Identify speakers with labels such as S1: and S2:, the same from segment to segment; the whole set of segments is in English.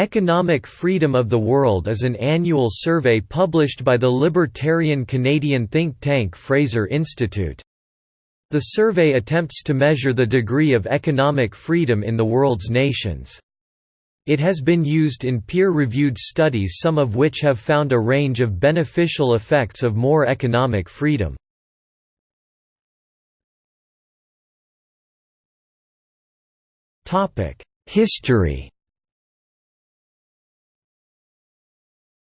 S1: Economic Freedom of the World is an annual survey published by the libertarian Canadian think tank Fraser Institute. The survey attempts to measure the degree of economic freedom in the world's nations. It has been used in peer-reviewed studies some of which have found a range of beneficial effects of more economic freedom. History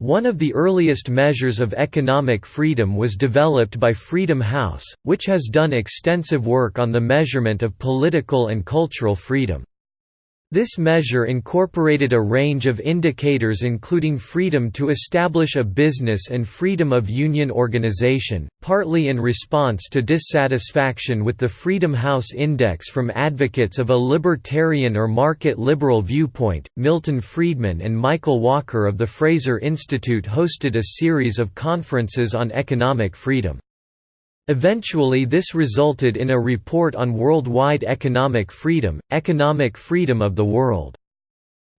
S1: One of the earliest measures of economic freedom was developed by Freedom House, which has done extensive work on the measurement of political and cultural freedom. This measure incorporated a range of indicators including freedom to establish a business and freedom of union organization, partly in response to dissatisfaction with the Freedom House Index from advocates of a libertarian or market liberal viewpoint. Milton Friedman and Michael Walker of the Fraser Institute hosted a series of conferences on economic freedom. Eventually this resulted in a report on worldwide economic freedom, economic freedom of the world.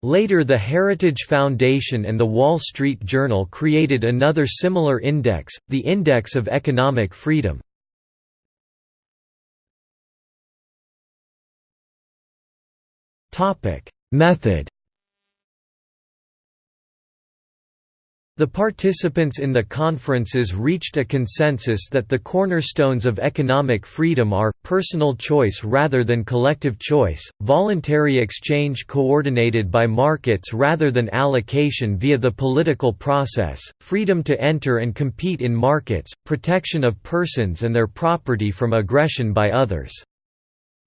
S1: Later the Heritage Foundation and the Wall Street Journal created another similar index, the Index of Economic Freedom. Method The participants in the conferences reached a consensus that the cornerstones of economic freedom are, personal choice rather than collective choice, voluntary exchange coordinated by markets rather than allocation via the political process, freedom to enter and compete in markets, protection of persons and their property from aggression by others.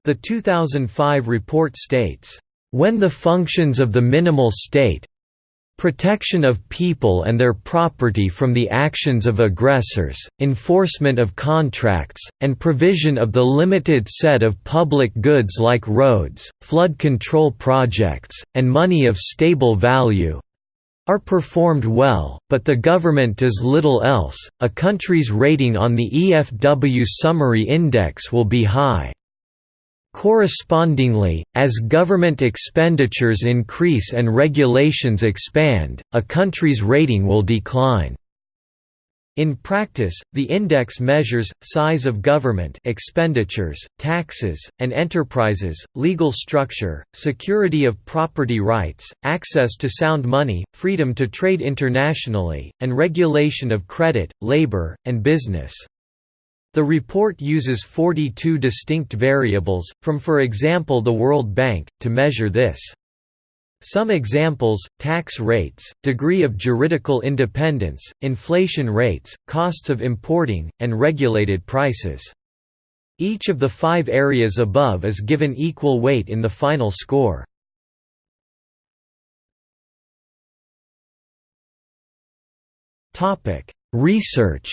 S1: The 2005 report states, "...when the functions of the minimal state, Protection of people and their property from the actions of aggressors, enforcement of contracts, and provision of the limited set of public goods like roads, flood control projects, and money of stable value are performed well, but the government does little else, a country's rating on the EFW Summary Index will be high. Correspondingly, as government expenditures increase and regulations expand, a country's rating will decline. In practice, the index measures, size of government expenditures, taxes, and enterprises, legal structure, security of property rights, access to sound money, freedom to trade internationally, and regulation of credit, labor, and business. The report uses 42 distinct variables, from for example the World Bank, to measure this. Some examples, tax rates, degree of juridical independence, inflation rates, costs of importing, and regulated prices. Each of the five areas above is given equal weight in the final score. Research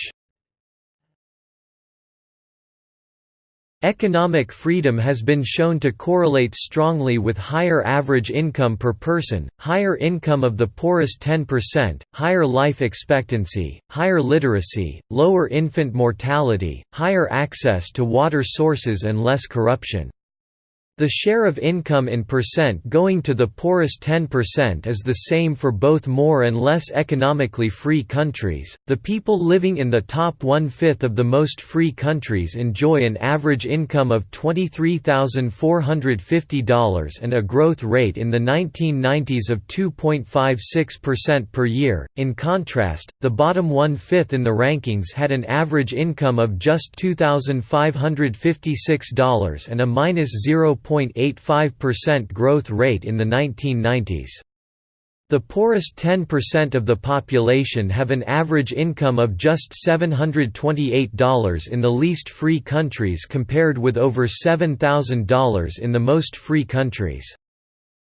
S1: Economic freedom has been shown to correlate strongly with higher average income per person, higher income of the poorest 10%, higher life expectancy, higher literacy, lower infant mortality, higher access to water sources and less corruption. The share of income in percent going to the poorest 10% is the same for both more and less economically free countries. The people living in the top one fifth of the most free countries enjoy an average income of $23,450 and a growth rate in the 1990s of 2.56% per year. In contrast, the bottom one fifth in the rankings had an average income of just $2,556 and a minus 0. 0.85% growth rate in the 1990s. The poorest 10% of the population have an average income of just $728 in the least free countries compared with over $7,000 in the most free countries.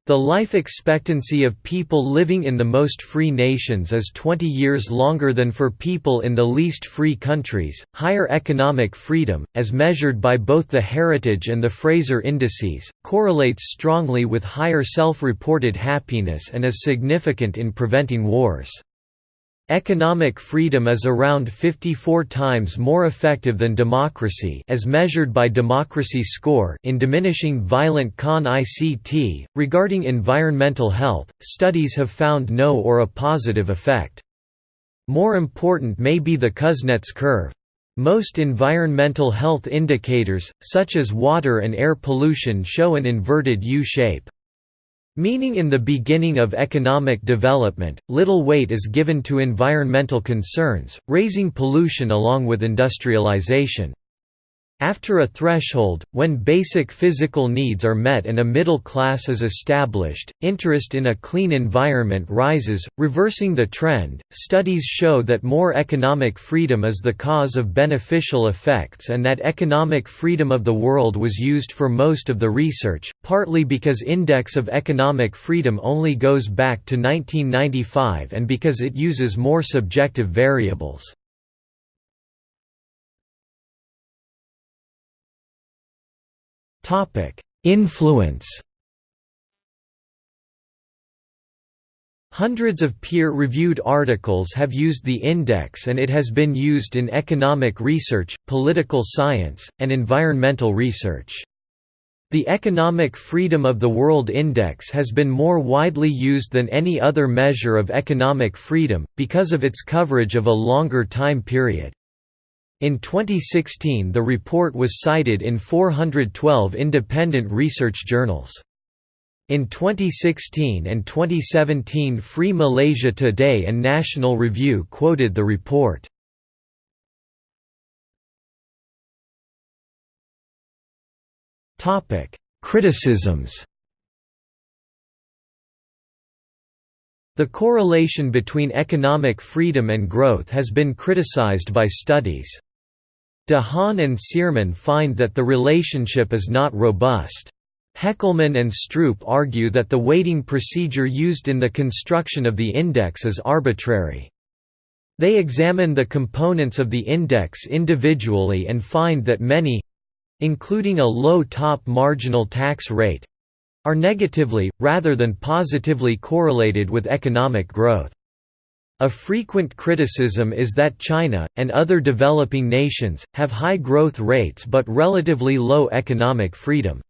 S1: The life expectancy of people living in the most free nations is 20 years longer than for people in the least free countries. Higher economic freedom, as measured by both the Heritage and the Fraser indices, correlates strongly with higher self reported happiness and is significant in preventing wars. Economic freedom is around 54 times more effective than democracy as measured by democracy score in diminishing violent con ICT. Regarding environmental health, studies have found no or a positive effect. More important may be the Kuznets curve. Most environmental health indicators, such as water and air pollution show an inverted U-shape. Meaning in the beginning of economic development, little weight is given to environmental concerns, raising pollution along with industrialization. After a threshold, when basic physical needs are met and a middle class is established, interest in a clean environment rises, reversing the trend. Studies show that more economic freedom is the cause of beneficial effects and that economic freedom of the world was used for most of the research, partly because Index of Economic Freedom only goes back to 1995 and because it uses more subjective variables. Topic: Influence. Hundreds of peer-reviewed articles have used the index and it has been used in economic research, political science, and environmental research. The Economic Freedom of the World Index has been more widely used than any other measure of economic freedom, because of its coverage of a longer time period. In 2016 the report was cited in 412 independent research journals. In 2016 and 2017 Free Malaysia Today and National Review quoted the report. Criticisms The correlation between economic freedom and growth has been criticized by studies. De Haan and Sturm find that the relationship is not robust. Heckelman and Stroup argue that the weighting procedure used in the construction of the index is arbitrary. They examine the components of the index individually and find that many—including a low top marginal tax rate—are negatively, rather than positively correlated with economic growth. A frequent criticism is that China, and other developing nations, have high growth rates but relatively low economic freedom.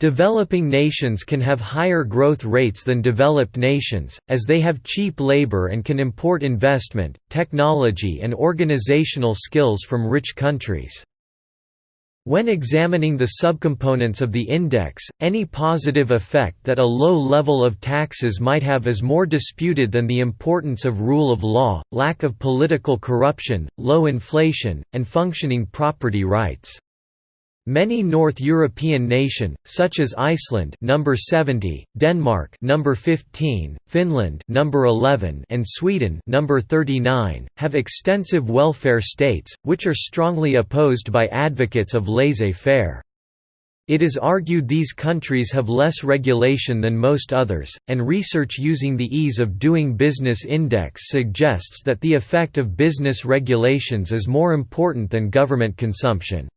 S1: Developing nations can have higher growth rates than developed nations, as they have cheap labor and can import investment, technology and organizational skills from rich countries. When examining the subcomponents of the index, any positive effect that a low level of taxes might have is more disputed than the importance of rule of law, lack of political corruption, low inflation, and functioning property rights. Many North European nation, such as Iceland number 70, Denmark number 15, Finland number 11, and Sweden number 39, have extensive welfare states, which are strongly opposed by advocates of laissez-faire. It is argued these countries have less regulation than most others, and research using the Ease of Doing Business Index suggests that the effect of business regulations is more important than government consumption.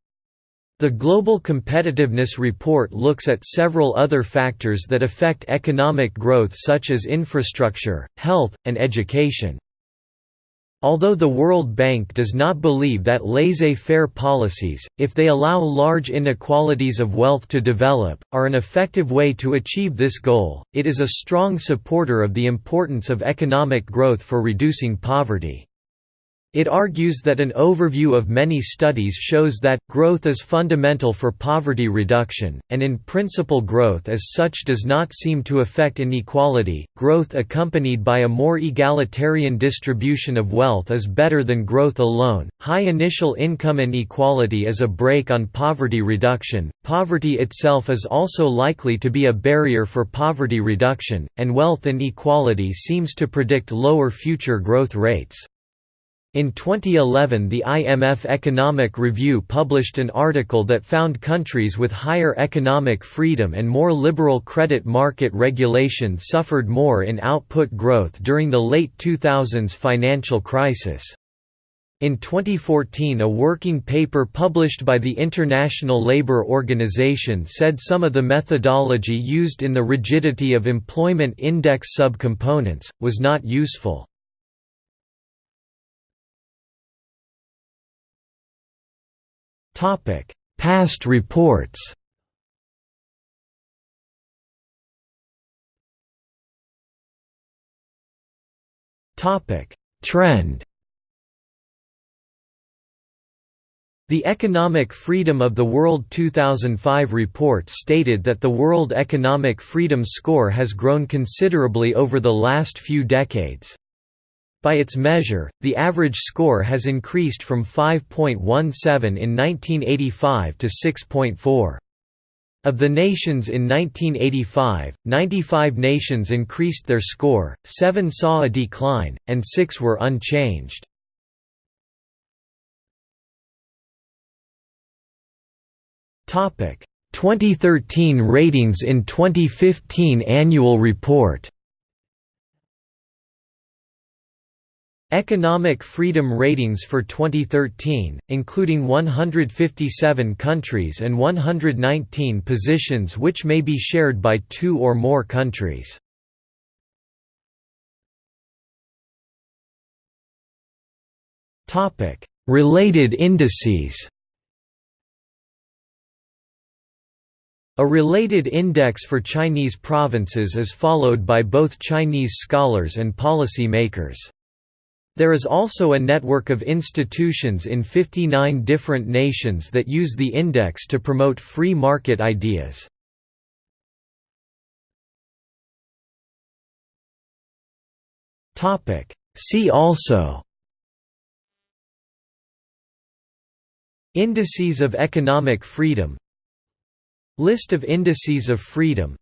S1: The Global Competitiveness Report looks at several other factors that affect economic growth such as infrastructure, health, and education. Although the World Bank does not believe that laissez-faire policies, if they allow large inequalities of wealth to develop, are an effective way to achieve this goal, it is a strong supporter of the importance of economic growth for reducing poverty. It argues that an overview of many studies shows that, growth is fundamental for poverty reduction, and in principle growth as such does not seem to affect inequality. Growth accompanied by a more egalitarian distribution of wealth is better than growth alone. High initial income inequality is a brake on poverty reduction. Poverty itself is also likely to be a barrier for poverty reduction, and wealth inequality seems to predict lower future growth rates. In 2011 the IMF Economic Review published an article that found countries with higher economic freedom and more liberal credit market regulation suffered more in output growth during the late 2000s financial crisis. In 2014 a working paper published by the International Labour Organization said some of the methodology used in the rigidity of employment index subcomponents, was not useful. Past reports. Trend. The Economic Freedom of the World 2005 report stated that the World Economic Freedom Score has grown considerably over the last few decades. By its measure, the average score has increased from 5.17 in 1985 to 6.4. Of the nations in 1985, 95 nations increased their score, 7 saw a decline, and 6 were unchanged. Topic: 2013 ratings in 2015 annual report. Economic Freedom Ratings for 2013, including 157 countries and 119 positions which may be shared by two or more countries. Related indices A related index for Chinese provinces is followed by both Chinese scholars and policy makers. There is also a network of institutions in 59 different nations that use the index to promote free market ideas. See also Indices of economic freedom List of indices of freedom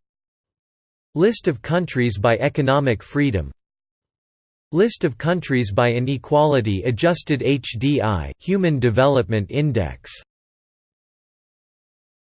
S1: List of countries by economic freedom List of countries by Inequality Adjusted HDI Human Development Index